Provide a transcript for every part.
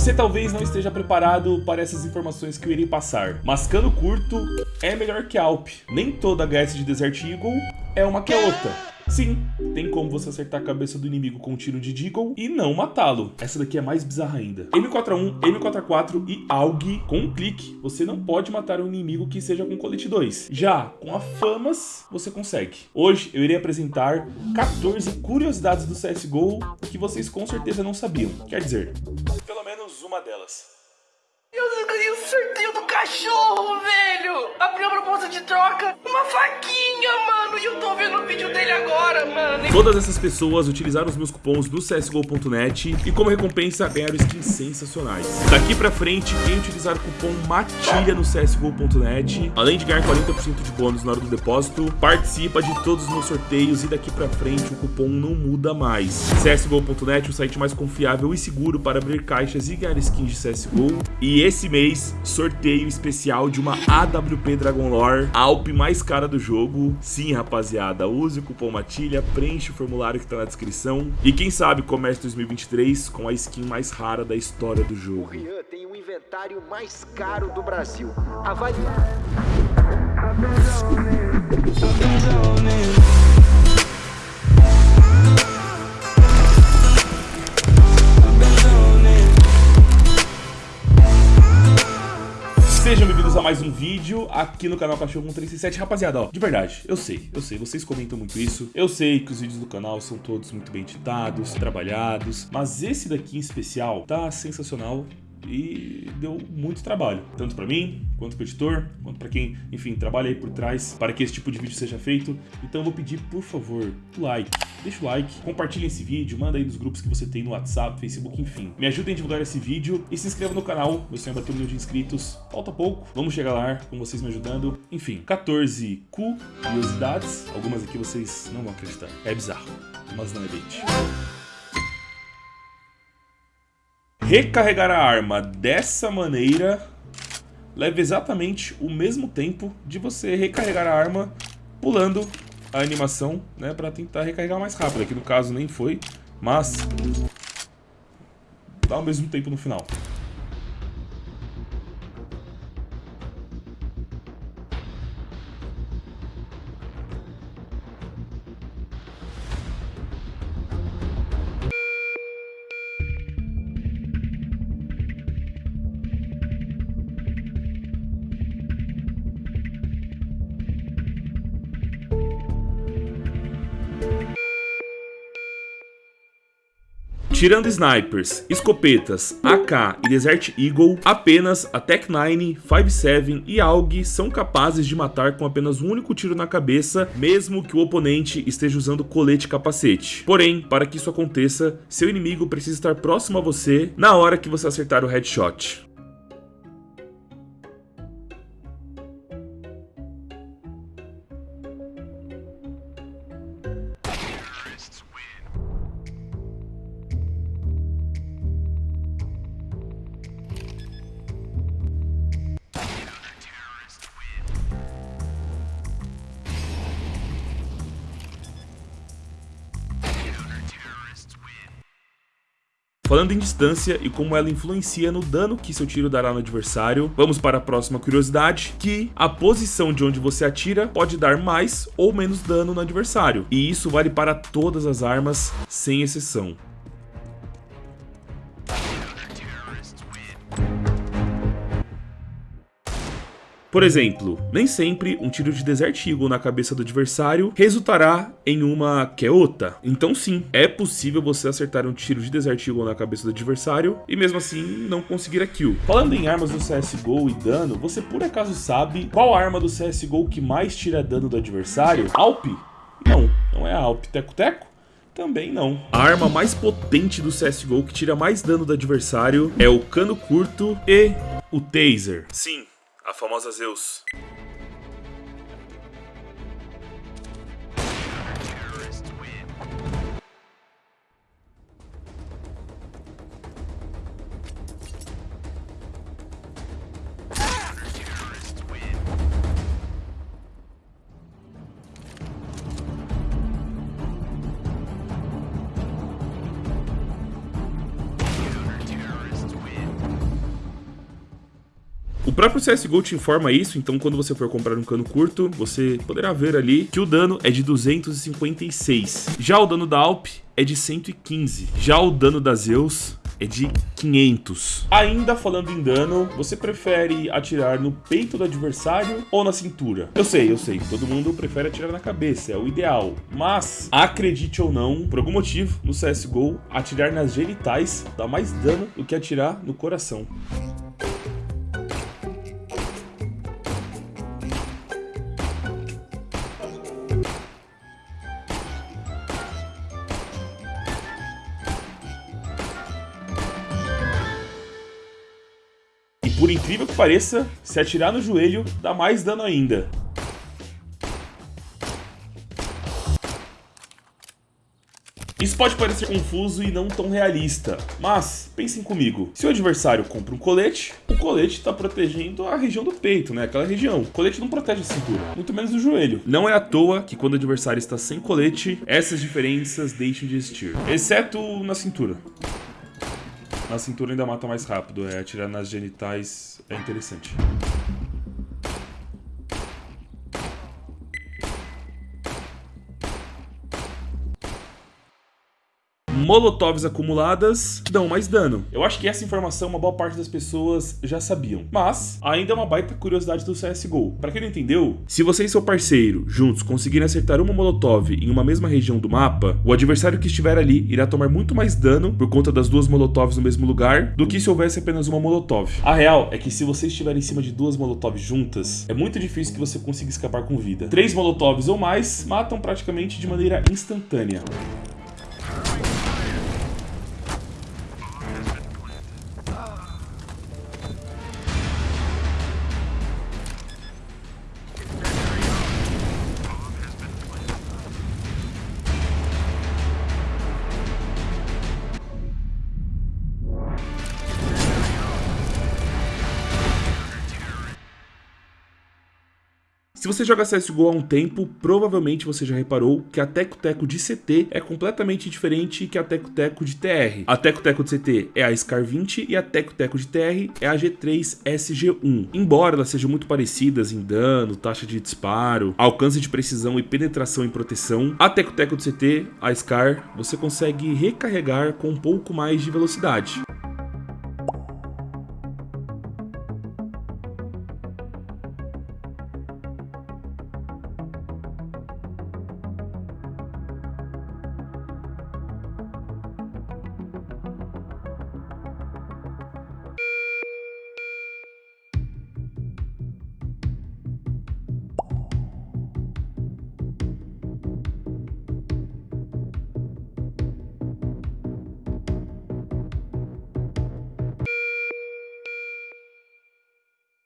Você talvez não esteja preparado para essas informações que eu irei passar, mas cano curto é melhor que Alp. Nem toda HS de Desert Eagle é uma que outra. Sim, tem como você acertar a cabeça do inimigo com um tiro de Deagle e não matá-lo. Essa daqui é mais bizarra ainda. M41, M44 e AUG com um clique. Você não pode matar um inimigo que seja com colete 2. Já com a Famas, você consegue. Hoje eu irei apresentar 14 curiosidades do CSGO que vocês com certeza não sabiam. Quer dizer, menos uma delas. Eu ganhei o sorteio do cachorro, velho! Abri a proposta de troca, uma faquinha, mano! E eu tô vendo o vídeo dele agora, mano! Todas essas pessoas utilizaram os meus cupons do CSGO.net e como recompensa ganharam skins sensacionais. Daqui pra frente, quem utilizar o cupom MATILHA no CSGO.net, além de ganhar 40% de bônus na hora do depósito, participa de todos os meus sorteios e daqui pra frente o cupom não muda mais. CSGO.net, o site mais confiável e seguro para abrir caixas e ganhar skins de CSGO. E esse mês, sorteio especial de uma AWP Dragon Lore, a Alp mais cara do jogo. Sim, rapaziada, use o cupom MATILHA, preenche o formulário que tá na descrição. E quem sabe comece 2023 com a skin mais rara da história do jogo. O Rian tem o inventário mais caro do Brasil. Avalie... vídeo aqui no canal Cachorro 137. Rapaziada, ó, de verdade, eu sei, eu sei, vocês comentam muito isso. Eu sei que os vídeos do canal são todos muito bem editados, trabalhados, mas esse daqui em especial tá sensacional e deu muito trabalho, tanto para mim, quanto para o editor, quanto para quem, enfim, trabalha aí por trás para que esse tipo de vídeo seja feito. Então eu vou pedir, por favor, o like, deixa o like, compartilhe esse vídeo, manda aí nos grupos que você tem no WhatsApp, Facebook, enfim. Me ajudem a divulgar esse vídeo e se inscreva no canal, meu sonho é bater um milhão de inscritos. Falta pouco, vamos chegar lá com vocês me ajudando. Enfim, 14 curiosidades, algumas aqui vocês não vão acreditar. É bizarro, mas não é bait. Recarregar a arma dessa maneira leva exatamente o mesmo tempo de você recarregar a arma pulando a animação, né, para tentar recarregar mais rápido. Aqui no caso nem foi, mas dá o mesmo tempo no final. Tirando snipers, escopetas, AK e Desert Eagle, apenas a Tech-9, 5.7 e AUG são capazes de matar com apenas um único tiro na cabeça, mesmo que o oponente esteja usando colete capacete. Porém, para que isso aconteça, seu inimigo precisa estar próximo a você na hora que você acertar o headshot. Falando em distância e como ela influencia no dano que seu tiro dará no adversário, vamos para a próxima curiosidade, que a posição de onde você atira pode dar mais ou menos dano no adversário, e isso vale para todas as armas, sem exceção. Por exemplo, nem sempre um tiro de Desert Eagle na cabeça do adversário resultará em uma Keota. Então sim, é possível você acertar um tiro de Desert Eagle na cabeça do adversário e mesmo assim não conseguir a kill. Falando em armas do CSGO e dano, você por acaso sabe qual arma do CSGO que mais tira dano do adversário? Alp? Não, não é a Alp. Teco Teco? Também não. A arma mais potente do CSGO que tira mais dano do adversário é o cano curto e o taser. Sim, a famosa Zeus. Próprio CSGO te informa isso, então quando você for comprar um cano curto, você poderá ver ali que o dano é de 256. Já o dano da Alp é de 115. Já o dano da Zeus é de 500. Ainda falando em dano, você prefere atirar no peito do adversário ou na cintura? Eu sei, eu sei, todo mundo prefere atirar na cabeça, é o ideal. Mas, acredite ou não, por algum motivo, no CSGO, atirar nas genitais dá mais dano do que atirar no coração. Por incrível que pareça, se atirar no joelho dá mais dano ainda. Isso pode parecer confuso e não tão realista, mas pensem comigo. Se o adversário compra um colete, o colete está protegendo a região do peito, né? Aquela região. O colete não protege a cintura, muito menos o joelho. Não é à toa que quando o adversário está sem colete, essas diferenças deixam de existir, exceto na cintura. Na cintura ainda mata mais rápido, é atirar nas genitais é interessante. Molotovs acumuladas dão mais dano. Eu acho que essa informação uma boa parte das pessoas já sabiam, mas ainda é uma baita curiosidade do CSGO. Para quem não entendeu, se você e seu parceiro juntos conseguirem acertar uma molotov em uma mesma região do mapa, o adversário que estiver ali irá tomar muito mais dano por conta das duas molotovs no mesmo lugar do que se houvesse apenas uma molotov. A real é que se você estiver em cima de duas molotovs juntas, é muito difícil que você consiga escapar com vida. Três molotovs ou mais matam praticamente de maneira instantânea. Se você joga CSGO há um tempo, provavelmente você já reparou que a Teco Teco de CT é completamente diferente que a Teco Teco de TR. A Teco Teco de CT é a SCAR 20 e a Teco Teco de TR é a G3 SG1. Embora elas sejam muito parecidas em dano, taxa de disparo, alcance de precisão e penetração em proteção, a Teco Teco de CT, a SCAR, você consegue recarregar com um pouco mais de velocidade.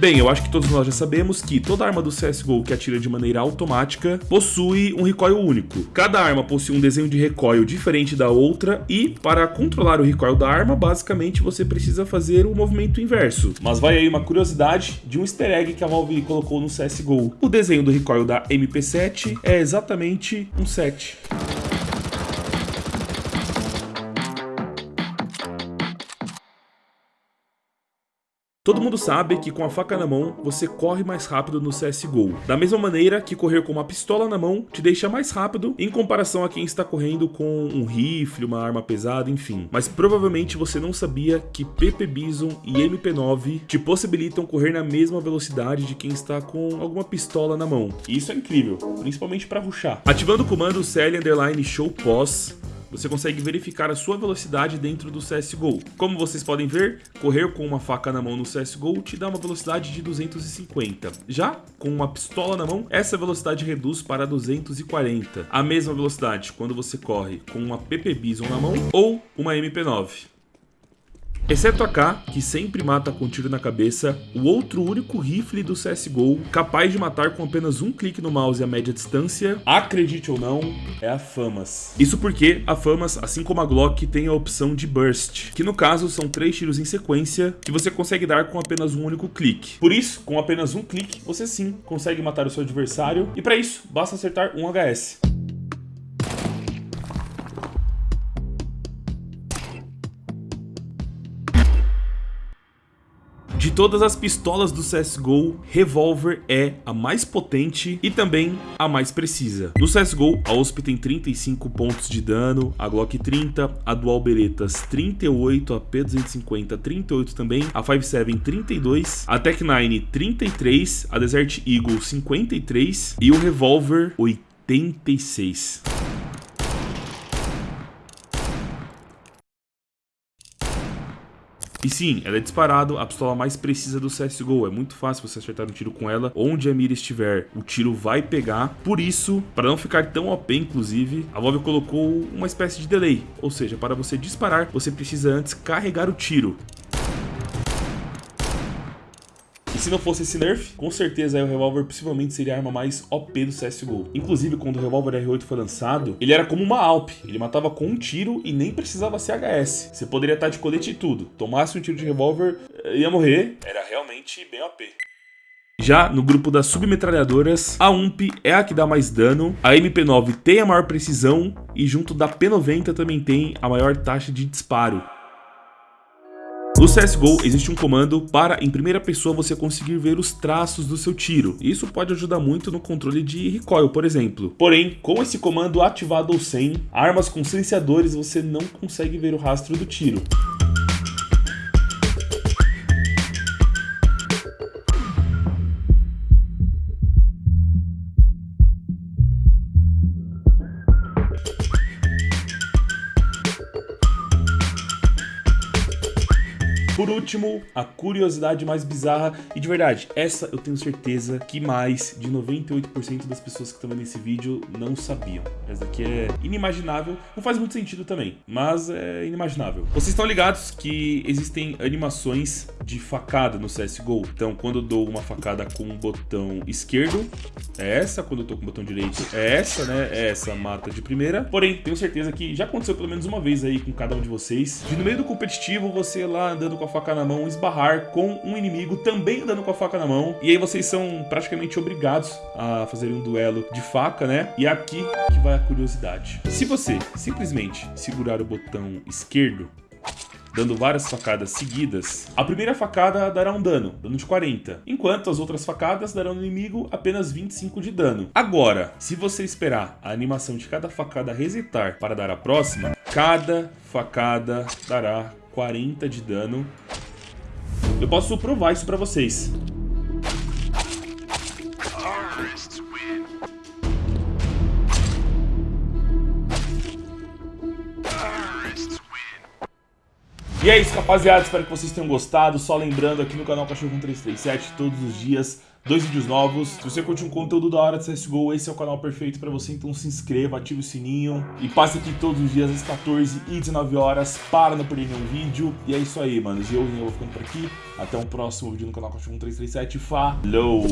Bem, eu acho que todos nós já sabemos que toda arma do CSGO que atira de maneira automática possui um recoil único. Cada arma possui um desenho de recoil diferente da outra e, para controlar o recoil da arma, basicamente você precisa fazer o um movimento inverso. Mas vai aí uma curiosidade de um easter egg que a Valve colocou no CSGO. O desenho do recoil da MP7 é exatamente um 7. Todo mundo sabe que com a faca na mão você corre mais rápido no CSGO. Da mesma maneira que correr com uma pistola na mão te deixa mais rápido em comparação a quem está correndo com um rifle, uma arma pesada, enfim. Mas provavelmente você não sabia que PP Bison e MP9 te possibilitam correr na mesma velocidade de quem está com alguma pistola na mão. E isso é incrível, principalmente para ruxar. Ativando o comando CL Underline Show Pause, você consegue verificar a sua velocidade dentro do CSGO. Como vocês podem ver, correr com uma faca na mão no CSGO te dá uma velocidade de 250. Já com uma pistola na mão, essa velocidade reduz para 240. A mesma velocidade quando você corre com uma PP Bison na mão ou uma MP9. Exceto a K, que sempre mata com tiro na cabeça, o outro único rifle do CSGO capaz de matar com apenas um clique no mouse a média distância, acredite ou não, é a FAMAS. Isso porque a FAMAS, assim como a Glock, tem a opção de Burst, que no caso são três tiros em sequência que você consegue dar com apenas um único clique. Por isso, com apenas um clique, você sim consegue matar o seu adversário, e para isso, basta acertar um HS. Todas as pistolas do CSGO, Revolver é a mais potente e também a mais precisa. No CSGO, a USP tem 35 pontos de dano, a Glock 30, a Dual Beretas 38, a P250 38 também, a 57 32, a Tech-9 33, a Desert Eagle 53 e o Revolver 86. E sim, ela é disparado a pistola mais precisa do CSGO. É muito fácil você acertar um tiro com ela. Onde a mira estiver, o tiro vai pegar. Por isso, para não ficar tão OP, inclusive, a Valve colocou uma espécie de delay. Ou seja, para você disparar, você precisa antes carregar o tiro. Se não fosse esse nerf, com certeza o revólver possivelmente seria a arma mais OP do CSGO. Inclusive, quando o revólver R8 foi lançado, ele era como uma Alp. Ele matava com um tiro e nem precisava ser HS. Você poderia estar de colete e tudo. Tomasse um tiro de revólver, eh, ia morrer. Era realmente bem OP. Já no grupo das submetralhadoras, a UMP é a que dá mais dano, a MP9 tem a maior precisão e junto da P90 também tem a maior taxa de disparo. No CSGO existe um comando para, em primeira pessoa, você conseguir ver os traços do seu tiro. Isso pode ajudar muito no controle de recoil, por exemplo. Porém, com esse comando ativado ou sem, armas com silenciadores você não consegue ver o rastro do tiro. Último, a curiosidade mais bizarra e de verdade, essa eu tenho certeza que mais de 98% das pessoas que estão vendo esse vídeo não sabiam. Essa daqui é inimaginável, não faz muito sentido também, mas é inimaginável. Vocês estão ligados que existem animações de facada no CSGO? Então, quando eu dou uma facada com o botão esquerdo, é essa, quando eu tô com o botão direito, é essa, né? É essa mata de primeira. Porém, tenho certeza que já aconteceu pelo menos uma vez aí com cada um de vocês, de no meio do competitivo, você lá andando com a faca na mão, esbarrar com um inimigo também andando com a faca na mão. E aí vocês são praticamente obrigados a fazerem um duelo de faca, né? E é aqui que vai a curiosidade. Se você simplesmente segurar o botão esquerdo, dando várias facadas seguidas, a primeira facada dará um dano, dano de 40, enquanto as outras facadas darão no inimigo apenas 25 de dano. Agora, se você esperar a animação de cada facada resetar para dar a próxima, cada facada dará 40 de dano. Eu posso provar isso pra vocês. E é isso, rapaziada. Espero que vocês tenham gostado. Só lembrando aqui no canal Cachorro 1337, todos os dias dois vídeos novos. Se você curte um conteúdo da hora de CSGO, esse é o canal perfeito para você, então se inscreva, ative o sininho e passe aqui todos os dias às 14 e 19 horas para não perder nenhum vídeo. E é isso aí, mano. Eu, eu vou ficando por aqui. Até um próximo vídeo no canal Cachorro 1337. Falou!